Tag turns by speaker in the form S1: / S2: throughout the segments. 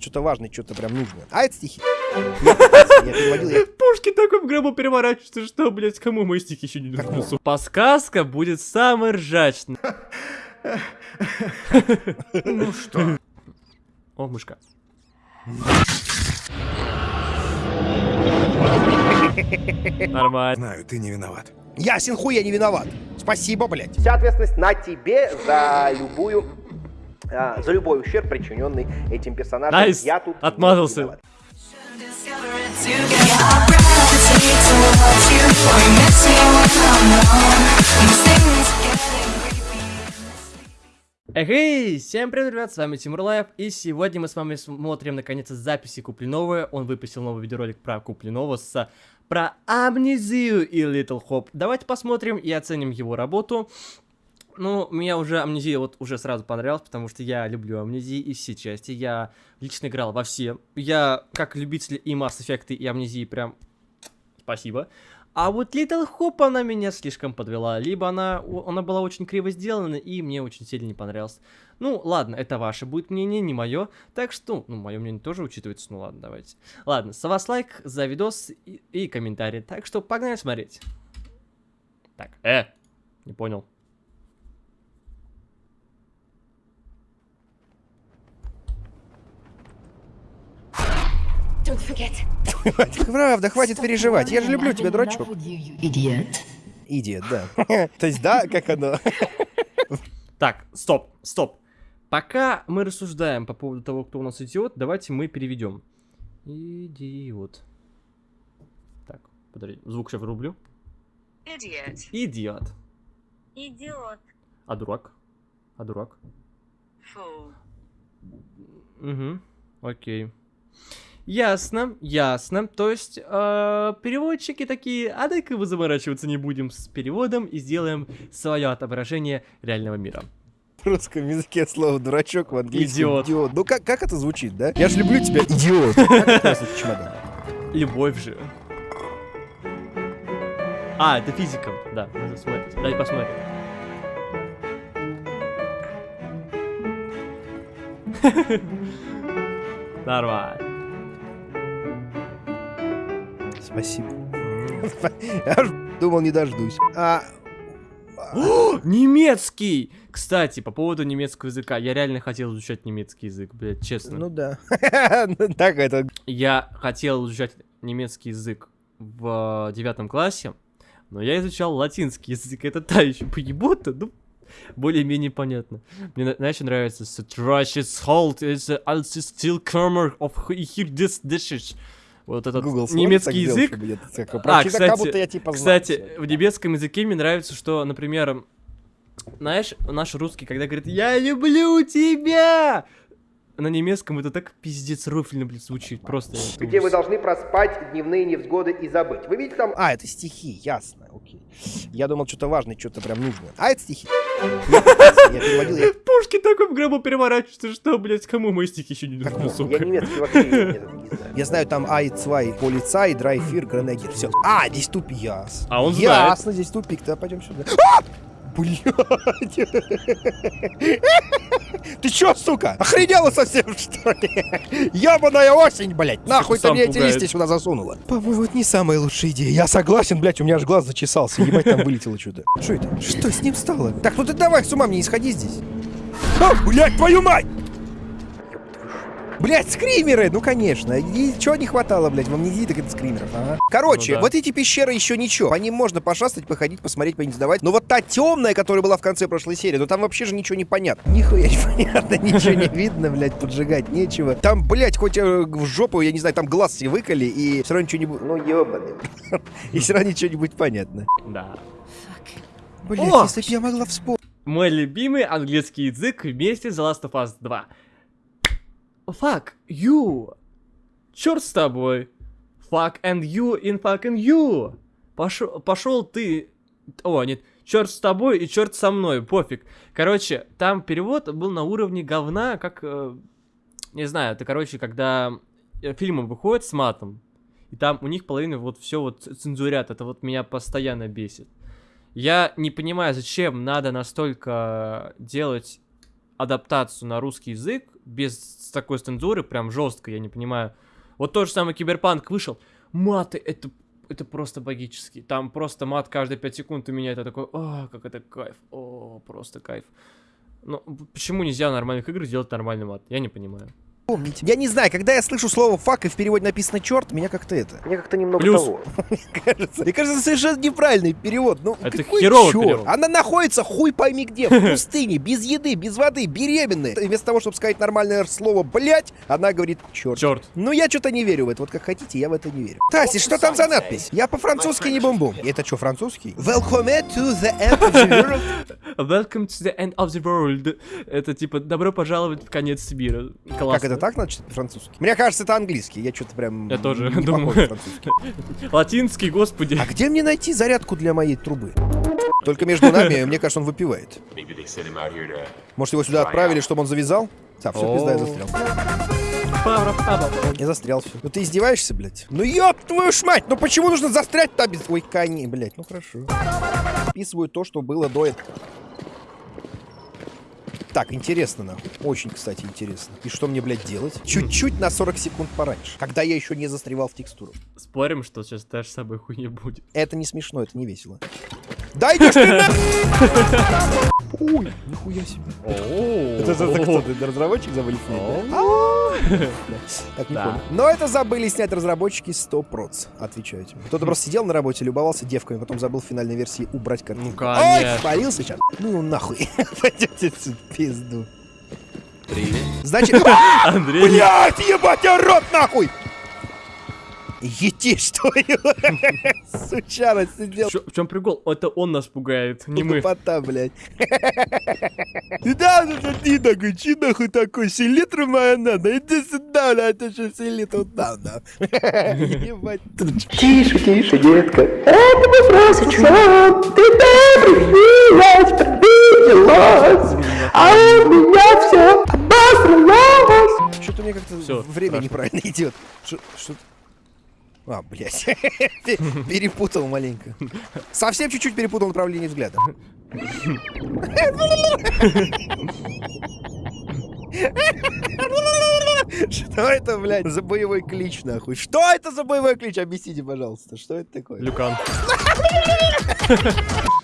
S1: что-то важное, что-то прям нужное. А это стихи. Я, я я...
S2: Пушки такой в гробу переворачиваются, что, блядь, кому мои стихи еще не нужны? Подсказка будет самой ржачной.
S3: Ну что?
S2: О, мышка. Нормально.
S3: Знаю, ты не виноват.
S1: Ясен хуй, я не виноват. Спасибо, блядь.
S4: Вся ответственность на тебе за любую а, за любой ущерб, причиненный этим персонажем.
S2: Nice.
S4: Я тут
S2: Отмазался. Эй, всем привет, ребят, с вами Тимур Лайв, и сегодня мы с вами смотрим, наконец, записи Куплинова. Он выпустил новый видеоролик про Куплинова с про амнезию и Little Hope. Давайте посмотрим и оценим его работу. Ну, мне уже амнезия вот уже сразу понравилась, потому что я люблю амнезии и все части. Я лично играл во все. Я, как любитель и Mass Effect, и амнезии, прям спасибо. А вот Little Hope, она меня слишком подвела. Либо она, она была очень криво сделана, и мне очень сильно не понравилась. Ну, ладно, это ваше будет мнение, не мое. Так что, ну, мое мнение тоже учитывается. Ну, ладно, давайте. Ладно, с вас лайк за видос и, и комментарий. Так что погнали смотреть. Так, э, не понял.
S1: Правда, хватит переживать. Я же люблю тебя, дурачок.
S5: Idiot.
S1: Идиот, да. То есть, да, как оно?
S2: Так, стоп, стоп. Пока мы рассуждаем по поводу того, кто у нас идиот, давайте мы переведем. Идиот. Так, подожди, звук сейчас врублю.
S6: Idiot.
S2: Идиот.
S6: Идиот.
S2: А дурак? А дурак?
S6: Fool.
S2: Угу, окей. Ясно, ясно. То есть, э, переводчики такие, а дай-ка мы заморачиваться не будем с переводом и сделаем свое отображение реального мира.
S1: В русском языке слово дурачок, в английском
S2: Идиот.
S1: Ну как, как это звучит, да? Я же люблю тебя, идиот.
S2: Любовь же. А, это физика. Да, надо смотреть. Дай посмотрим. Нормально.
S1: Спасибо. Я думал, не дождусь. А,
S2: Немецкий! Кстати, по поводу немецкого языка. Я реально хотел изучать немецкий язык, блядь, честно.
S1: ну да. Ну, Так это...
S2: Я хотел изучать немецкий язык в девятом классе, но я изучал латинский язык. Это та еще поебота, ну, более-менее понятно. Мне, на- знаешь, нравится Halt is also still camera of here this dishes. Вот этот
S1: Google
S2: немецкий
S1: так
S2: язык.
S1: чтобы я так
S2: А, кстати,
S1: как будто я типа
S2: Кстати,
S1: всё.
S2: в немецком языке мне нравится, что, например, знаешь, наш русский, когда говорит «Я люблю тебя!» На немецком это так пиздец рофильно, блядь, звучит. Просто.
S4: Где вы должны проспать дневные невзгоды и забыть. Вы видите там
S1: А, это стихи, ясно, окей. Я думал, что-то важное, что-то прям нужное. А это стихи. Я, я я...
S2: Пушки такой в гробу переворачиваются, что, блядь, кому мои стихи еще не нужны,
S4: Я
S2: сука.
S4: немецкий вообще не, знаю.
S1: Я знаю там Ай-2, полицай, драйфир, гранегер. Все. А, здесь тупик. Ясно.
S2: А он знает.
S1: Ясно, здесь тупик. Да, пойдем сюда. А! Блядь. Ты чё, сука? Охренела совсем, что ли? Ебаная осень, блядь. Нахуй ты мне эти листья сюда засунула? По-моему, это не самая лучшая идея. Я согласен, блядь, у меня аж глаз зачесался. Ебать, там вылетело что-то. Что это? Что с ним стало? Так, ну ты давай с ума мне не сходи здесь. А, блядь, твою мать! Блять, скримеры! Ну, конечно. И чего не хватало, блядь, в амнезии, так это скримеров, ага. Короче,
S2: Ну да.
S1: вот эти пещеры еще ничего. По ним можно пошастать, походить, посмотреть, поиндивидовать. Но вот та темная, которая была в конце прошлой серии, ну там вообще же ничего не понятно. Нихуя не понятно, ничего не видно, блядь, поджигать нечего. Там, блядь, хоть э, в жопу, я не знаю, там глаз себе выколи, и все равно ничего не будет.
S4: Ну, ебаный.
S1: И все равно ничего не будет понятно.
S2: Да.
S1: Блять,
S2: О!
S1: если б я могла вспомнить.
S2: Мой любимый английский язык вместе с The Last of Us 2. Fuck you. Черт с тобой. Fuck and you in fucking you. Пошел, ты. О, нет. Черт с тобой и черт со мной, пофиг. Короче, там перевод был на уровне говна, как... э, не знаю, это, короче, когда э, фильмы выходят с матом, и там у них половина вот все вот цензурят, это вот меня постоянно бесит. Я не понимаю, зачем надо настолько делать адаптацию на русский язык без такой цензуры, прям жестко, я не понимаю. Вот тот же самый Киберпанк вышел, маты, это, это просто богически. Там просто мат каждые 5 секунд у меня это такой, о, как это кайф, о, просто кайф. Ну, почему нельзя нормальных играх сделать нормальный мат? Я не понимаю.
S1: Помните. Я не знаю, когда я слышу слово фак и в переводе написано черт, меня как-то это
S4: Мне как-то немного
S2: Плюс.
S4: того.
S1: кажется. Мне кажется, совершенно неправильный перевод. Ну,
S2: Это
S1: какой
S2: херовый перевод.
S1: Она находится хуй пойми где, в пустыне, без еды, без воды, беременная. Вместо того, чтобы сказать нормальное слово блять, она говорит черт.
S2: Черт.
S1: Ну, я что-то не верю в это. Вот как хотите, я в это не верю. Таси, что там за надпись? Я по-французски не бум-бум. Это что, французский? Welcome to the end of the world.
S2: Welcome to the end of the world. Это типа добро пожаловать в конец мира. Классно.
S1: Как это так значит по-французски? Мне кажется, это английский. Я что-то прям...
S2: Я тоже
S1: не
S2: думаю.
S1: французский.
S2: Латинский, господи.
S1: А где мне найти зарядку для моей трубы? Только между нами, мне кажется, он выпивает. Может, его сюда отправили, чтобы он завязал? Да, все, пизда, я застрял. Я застрял все. Ну ты издеваешься, блядь? Ну ёб твою ж мать! Ну почему нужно застрять-то без... Ой, кони, блядь, ну хорошо. Описываю то, что было до этого. Так, интересно, нахуй. Очень, кстати, интересно. И что мне, блядь, делать? Чуть-чуть на 40 секунд пораньше. Когда я еще не застревал в текстуру.
S2: Спорим, что сейчас та же самая хуйня будет.
S1: Это не смешно, это не весело. Да идешь ты. Ой, нихуя себе. Это, кто? Разработчик забыли снять, Так, не понял. Но это забыли снять разработчики 100%, отвечаю тебе. Кто-то просто сидел на работе, любовался девками, потом забыл в финальной версии убрать картинку.
S2: Ну,
S1: Ой,
S2: конечно.
S1: спалился сейчас. Ну, нахуй. Пойдете отсюда, пизду. Значит...
S2: Андрей,
S1: Блять, ебать, я рот нахуй! Ети, что? Сучара сидел.
S2: в чем прикол? Это он нас пугает, не мы.
S1: Тупота, блядь. Да, ну ты такой, чи нахуй такой, селитра моя надо, иди сюда, бля, это же селитра надо. Ебать, тручка.
S4: Тише, тише, детка. Это вопрос в чем? Ты добрый, милость, обиделась. А у меня все обосралось.
S1: Что-то мне как-то время неправильно идет. Что? А, блядь. Пе- Перепутал маленько. Совсем чуть-чуть перепутал направление взгляда. Что это, блядь, за боевой клич, нахуй? Что это за боевой клич? Объясните, пожалуйста, что это такое?
S2: Люкан.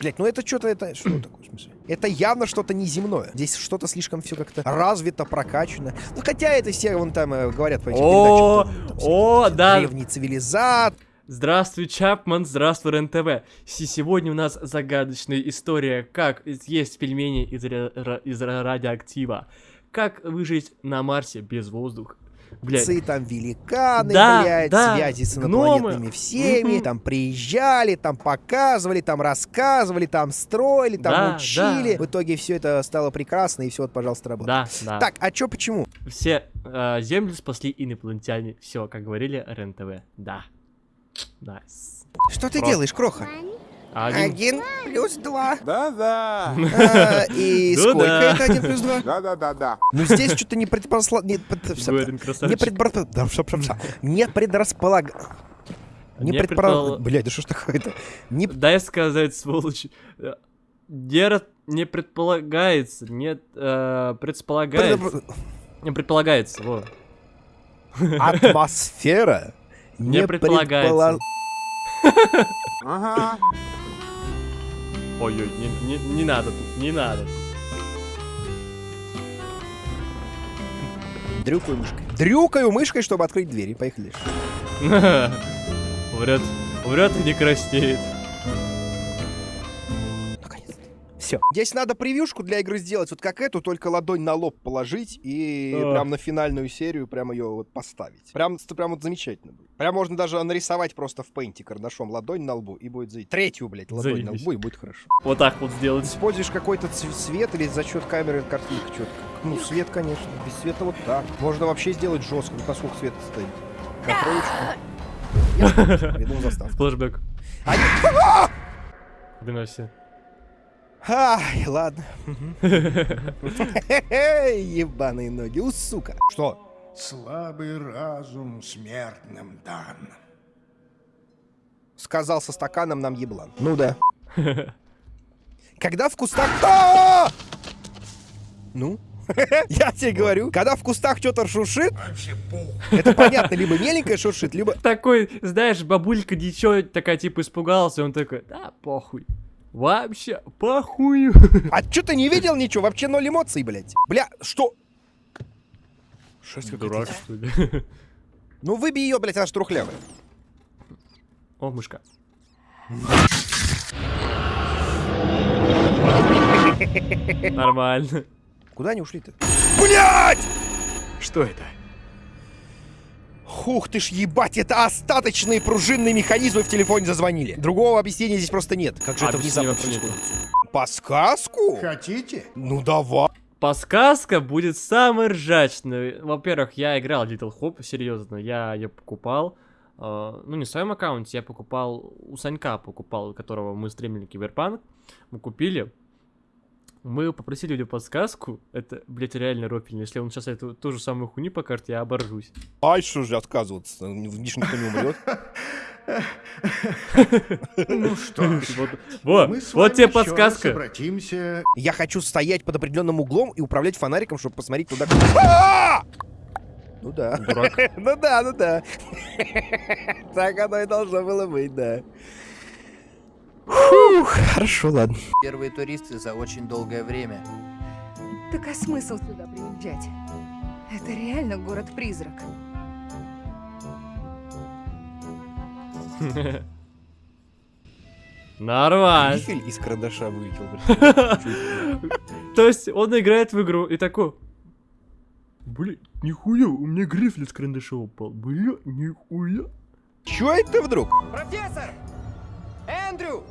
S1: Блять, ну это что-то, это что такое, в смысле? Это явно что-то неземное. Здесь что-то слишком все как-то развито, прокачано. Ну хотя это все вон там э, говорят по этим
S2: О, о, да.
S1: Древние цивилизации.
S2: Здравствуй, Чапман, здравствуй, РЕН-ТВ. Си- Сегодня у нас загадочная история, как есть пельмени из, из ра- радиоактива. Как выжить на Марсе без воздуха. Блядь,
S1: Цы, там великаны,
S2: Да,
S1: блядь,
S2: да,
S1: связи с
S2: гномы.
S1: инопланетными всеми,
S2: Мгм.
S1: там приезжали, там показывали, там рассказывали, там строили, там
S2: Да,
S1: учили.
S2: да.
S1: В итоге все это стало прекрасно, и все, вот, пожалуйста, работает.
S2: да, да.
S1: Так, а чё, почему?
S2: Все э, землю спасли инопланетяне. Все, как говорили РЕН-ТВ. Да. Nice.
S1: Что ты
S2: Просто.
S1: делаешь, Кроха?
S2: Один.
S1: Один плюс два.
S3: Да-да.
S1: А, И
S2: Ну
S1: сколько
S2: да.
S1: это один плюс два?
S3: Да-да-да-да.
S1: Ну здесь что-то не предпосла... Не, пред- не предбор- да. Не предрасполаг... Не
S2: Не предпол-
S1: Блядь, да что ж такое-то? Не...
S2: Дай сказать, сволочь. Э, Не, не предполагается, нет, э, предполагается.
S1: предопро-
S2: Не предполагается, во.
S1: Атмосфера
S2: Не предполагается.
S1: предпола-
S3: Ага.
S2: Ой-ой, не, не, не надо тут, не надо.
S1: Дрюкаю мышкой. Дрюкаю мышкой, чтобы открыть двери. Поехали.
S2: Врет, врет и не краснеет.
S1: Все. Здесь надо превьюшку для игры сделать, вот как эту, только ладонь на лоб положить и
S2: Ах.
S1: прям на финальную серию прям ее вот поставить. Прям, прям вот замечательно будет. Прям можно даже нарисовать просто в пейнте карандашом ладонь на лбу и будет заебись. Третью, блядь, ладонь на
S2: Заебись.
S1: лбу и будет хорошо.
S2: Вот так вот сделать.
S1: Используешь какой-то ц- свет или за счет камеры картинка четко? Ну, свет, конечно. Без света вот так. Можно вообще сделать жестко. Ну, насколько свет стоит? На троечку. Я придумал заставку.
S2: Флэшбэк.
S1: Они-
S2: Выноси.
S1: Ай, ладно. Ебаные ноги, у сука. Что?
S3: Слабый разум смертным дан.
S1: Сказал со стаканом нам еблан. Ну да. Когда в кустах... А! Ну? Я тебе говорю, когда в кустах что-то шуршит, это понятно, либо меленькое шуршит, либо...
S2: Такой, знаешь, бабулька ничего такая, типа, испугалась, и он такой, да, похуй. Вообще, похуй.
S1: А что ты не видел ничего? Вообще ноль эмоций, блядь. Бля, что? Шесть какая-то.
S2: Дурак, что ли?
S1: Ну выбей ее, блядь, она ж трухлявая.
S2: О, мышка. Нормально.
S1: Куда они ушли-то? Блядь!
S2: Что это?
S1: Хух ты ж ебать, это остаточные пружинные механизмы в телефоне зазвонили. Другого объяснения здесь просто нет. Как же это
S2: Объяснения
S1: внезапно происходит? Подсказку?
S3: Хотите?
S1: Ну давай.
S2: Подсказка будет самой ржачной. Во-первых, я играл Little Hope, серьезно, я ее покупал. э, ну, не в своем аккаунте, я покупал, у Санька покупал, у которого мы стримили Киберпанк. Мы купили. Мы попросили у него подсказку. Это, блядь, реально ропельно. Если он сейчас эту ту же самую хуйню покажет, я оборжусь.
S1: Ай, что же отказываться? Видишь, никто не умрет.
S3: Ну что ж,
S2: Вот, во,
S3: мы с
S2: вот
S3: вами
S2: тебе подсказка.
S3: обратимся
S1: Я хочу стоять под определенным углом и управлять фонариком, чтобы посмотреть туда. А! Ну да.
S2: Дурак.
S1: Ну да, ну да. Так оно и должно было быть, да. Фух, хорошо, ладно.
S7: Первые туристы за очень долгое время.
S8: Так а смысл сюда приезжать? Это реально город-призрак.
S2: Нормально.
S1: Грифель из карандаша вылетел.
S2: То есть он играет в игру и такой... Бля, нихуя, у меня грифель с карандаша упал. Бля, нихуя.
S1: Чё это вдруг?
S7: Профессор! Эндрю!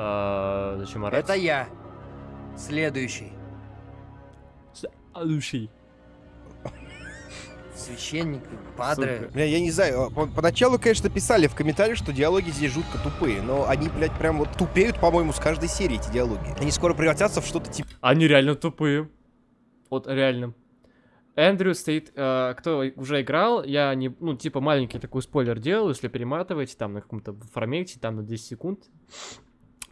S2: А, зачем орать?
S7: Это я. Следующий.
S2: Следующий.
S7: Священник, падре.
S1: Бля, я не знаю, а, по- поначалу, конечно, писали в комментариях, что диалоги здесь жутко тупые, но они, блядь, прям вот тупеют, по-моему, с каждой серии эти диалоги. Они скоро превратятся в что-то типа...
S2: Они реально тупые. Вот реально. Эндрю стоит, э, кто уже играл, я не, ну, типа маленький такой спойлер делал, если перематываете там на каком-то формате, там на 10 секунд,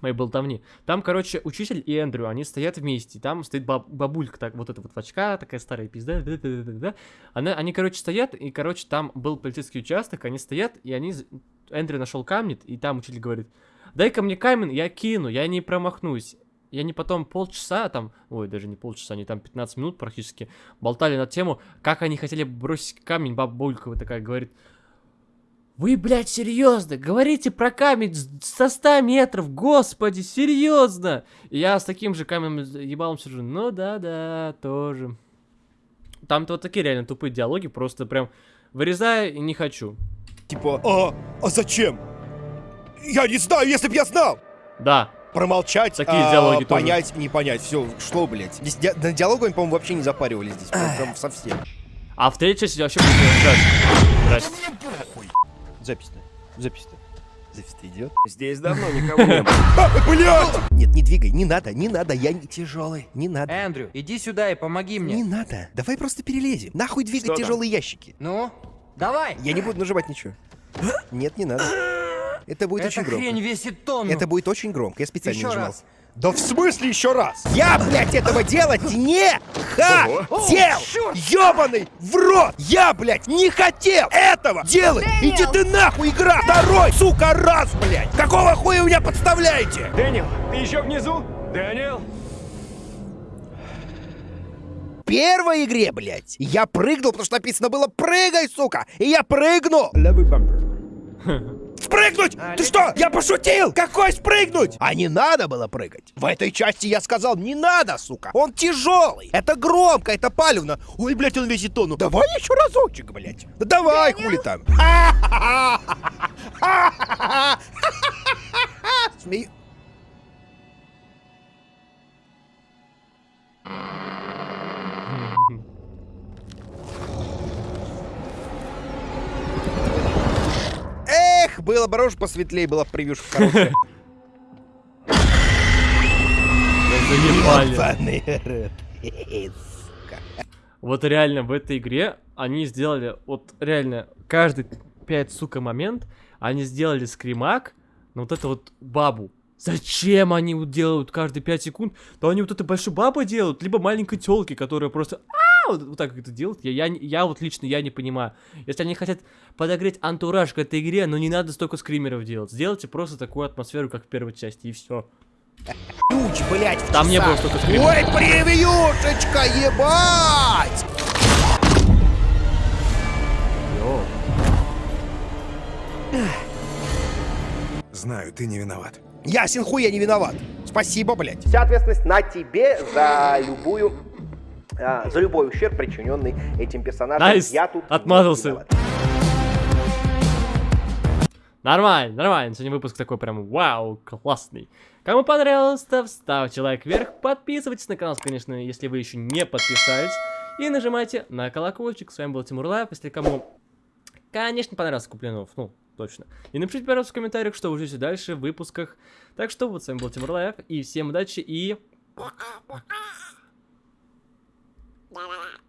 S2: моей болтовни. Там, короче, учитель и Эндрю, они стоят вместе, там стоит баб- бабулька, так, вот эта вот в очках, такая старая пизда, да-да-да-да-да. Она, они, короче, стоят, и, короче, там был полицейский участок, они стоят, и они, Эндрю нашел камень, и там учитель говорит, дай-ка мне камень, я кину, я не промахнусь. И они потом полчаса там, ой, даже не полчаса, они там 15 минут практически болтали на тему, как они хотели бросить камень, бабулька вот такая говорит, вы, блядь, серьезно? Говорите про камень со 100 метров, господи, серьезно? И я с таким же камнем ебалом сижу, ну да-да, тоже. Там-то вот такие реально тупые диалоги, просто прям вырезаю и не хочу.
S1: Типа, а, а зачем? Я не знаю, если б я знал!
S2: Да,
S1: Промолчать,
S2: Такие
S1: а,
S2: диалоги тоже.
S1: понять, не понять. Все, что, блядь? Здесь ди- на диалогами, по-моему, вообще не запаривались здесь. Прям, прям совсем.
S2: а в третьей части вообще будет жать. Здрасте.
S1: Запись-то. Запись-то. Запись-то идет.
S9: Здесь давно никого не было.
S1: А, блядь! Нет, не двигай, не надо, не надо, я не тяжелый. Не надо.
S7: Эндрю, иди сюда и помоги
S1: Не
S7: мне.
S1: надо. Давай просто перелезем. Нахуй двигать
S9: Что там?
S1: тяжелые ящики.
S7: Ну, давай.
S1: Я не буду нажимать ничего. Нет, не надо. Это будет
S7: Эта
S1: очень громко.
S7: хрень весит тонну.
S1: Это будет очень громко. Я специально
S7: Еще
S1: не нажимал.
S7: раз.
S1: Да в смысле еще раз? Я, блядь, этого делать не хотел! Ёбаный в рот! Я, блядь, не хотел этого делать! Иди ты нахуй, игра! Второй, сука, раз, блядь! Какого хуя вы меня подставляете?
S9: Дэниел, ты еще внизу? Дэниел?
S1: В первой игре, блядь, я прыгнул, потому что написано было «прыгай, сука!» И я прыгнул! Спрыгнуть! Ты что? Я пошутил! Какой спрыгнуть? А не надо было прыгать. В этой части я сказал, не надо, сука. Он тяжелый. Это громко, это палевно. Ой, блядь, он весит тонну. Давай еще разочек, блядь. Да давай, хули там. Смею. Эх, было бы рожь посветлее, была бы превьюшка хорошая.
S2: Заебали. Вот реально в этой игре они сделали, вот реально, каждый 5, сука, момент, они сделали скримак на вот эту вот бабу. Зачем они делают каждые 5 секунд? То они вот это большой бабы делают, либо маленькой телки, которая просто «А!» Вот, вот так это делают. Я, я, не- я вот лично я не понимаю. Если они хотят подогреть антураж к этой игре, ну не надо столько скримеров делать. Сделайте просто такую атмосферу, как в первой части, и все.
S1: Ключ, блядь, в
S2: Там не
S1: часах.
S2: было столько скримеров.
S1: Ой, превьюшечка, ебать!
S3: Знаю, ты не виноват.
S1: Ясен хуй, я не виноват. Спасибо, блядь.
S10: Вся ответственность на тебе за любую а, за любой ущерб, причиненный этим персонажем.
S2: Nice,
S10: Я тут
S2: отмазался. Нормально, нормально. Сегодня выпуск такой прям вау, классный. Кому понравилось, то ставьте лайк вверх, подписывайтесь на канал, конечно, если вы еще не подписались. И нажимайте на колокольчик. С вами был Тимур Лайв. Если кому, конечно, понравился Куплинов, ну, точно. И напишите, пожалуйста, в комментариях, что вы ждете дальше в выпусках. Так что вот с вами был Тимур Лайв. И всем удачи и...
S4: blah, blah, blah.